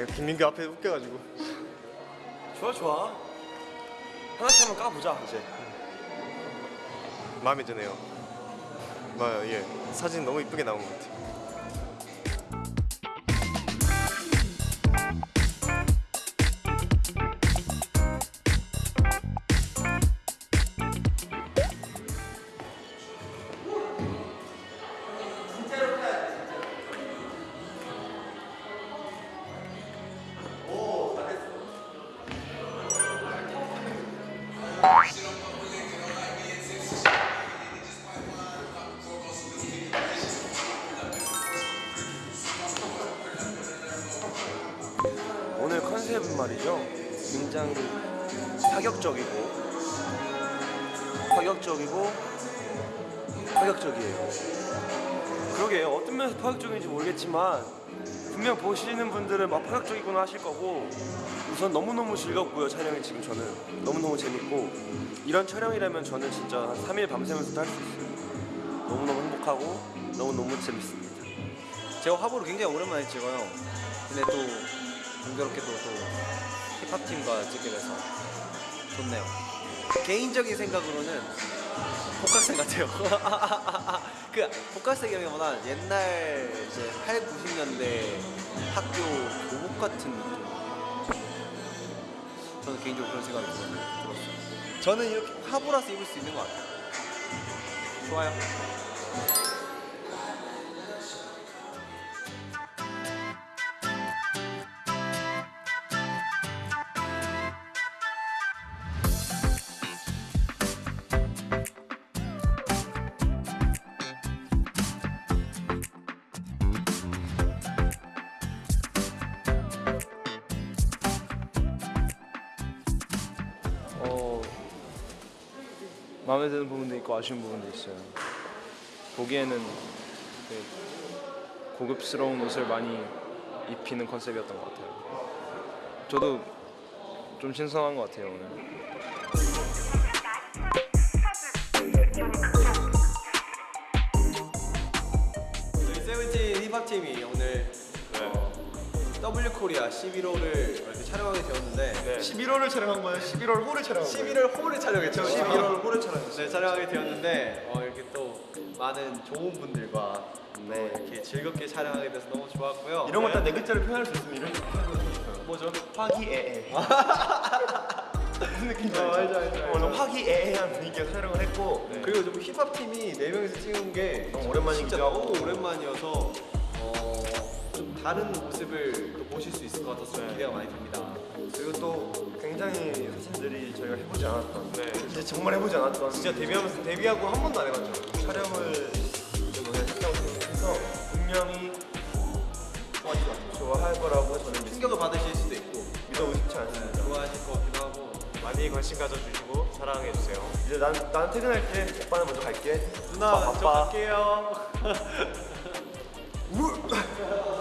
아 김민규 앞에 웃겨가지고 좋아 좋아 하나씩 한번 까보자 이제 마음에 드네요. 맞아요, 예 사진 너무 이쁘게 나온 것 같아요. 오늘 컨셉은 말이죠. 굉장히 파격적이고 파격적이고 파격적이에요. 그러게요. 어떤 면에서 파격적인지 모르겠지만 분명 보시는 분들은 막 파격적이구나 하실 거고 우선 너무너무 즐겁고요 촬영이 지금 저는 너무너무 재밌고 이런 촬영이라면 저는 진짜 한 3일 밤새면서도 할 수 있어요 너무너무 행복하고 너무너무 재밌습니다 제가 화보를 굉장히 오랜만에 찍어요. 근데 또 공교롭게도 또 힙합팀과 찍게 돼서 좋네요. 개인적인 생각으로는 복학생 같아요. 그 복학생이라기보다 옛날 이제 8, 90년대 학교 교복 같은 느낌. 저는 개인적으로 그런 생각이 들었어요. 저는 이렇게 화보라서 입을 수 있는 것 같아요. 좋아요. 마음에 드는 부분도 있고 아쉬운 부분도 있어요. 보기에는 되게 고급스러운 옷을 많이 입히는 컨셉이었던 것 같아요. 저도 좀 신선한 것 같아요 오늘. 저희 세븐틴 힙합팀이 오늘 어, W 코리아 11호를 이렇게 촬영하게 되었는데 11월을 촬영한 거예요? 11월 호를 촬영한 11월 호를 촬영했죠. 11월 호를 촬영했어요. 네, 촬영하게 되었는데 어, 이렇게 또 많은 좋은 분들과 네, 이렇게 즐겁게 촬영하게 돼서 너무 좋았고요. 이런 건다네 글자로 표현할 수 있으면 이런 뭐죠? 화기애애 무슨 느낌인지 어, 알죠? 알죠, 알죠, 알죠. 오늘 화기애애한 분위기에서 촬영을 했고 그리고 좀 힙합 팀이 네 명이서 찍은 게 너무 오랜만이기도 진짜 하고. 너무 오랜만이어서 어, 좀 다른 모습을 또 보실 수 있을 것 같아서 좀 기대가 많이 됩니다. 그리고 또 굉장히 사진들이 저희가 해보지 않았던 진짜 정말 해보지 않았던 진짜 데뷔하면서 데뷔하고 한 번도 안 해봤죠 촬영을 좀 했다고 생각해서 분명히 좋아할 거라고 저는 믿- 충격을 받으실 수도 있고 믿어보고 싶지 않습니다. 좋아하실 것 같기도 하고 많이 관심 가져주시고 사랑해주세요. 이제 난, 난 퇴근할 때 오빠는 먼저 갈게. 누나 오빠 저 바빠. 갈게요.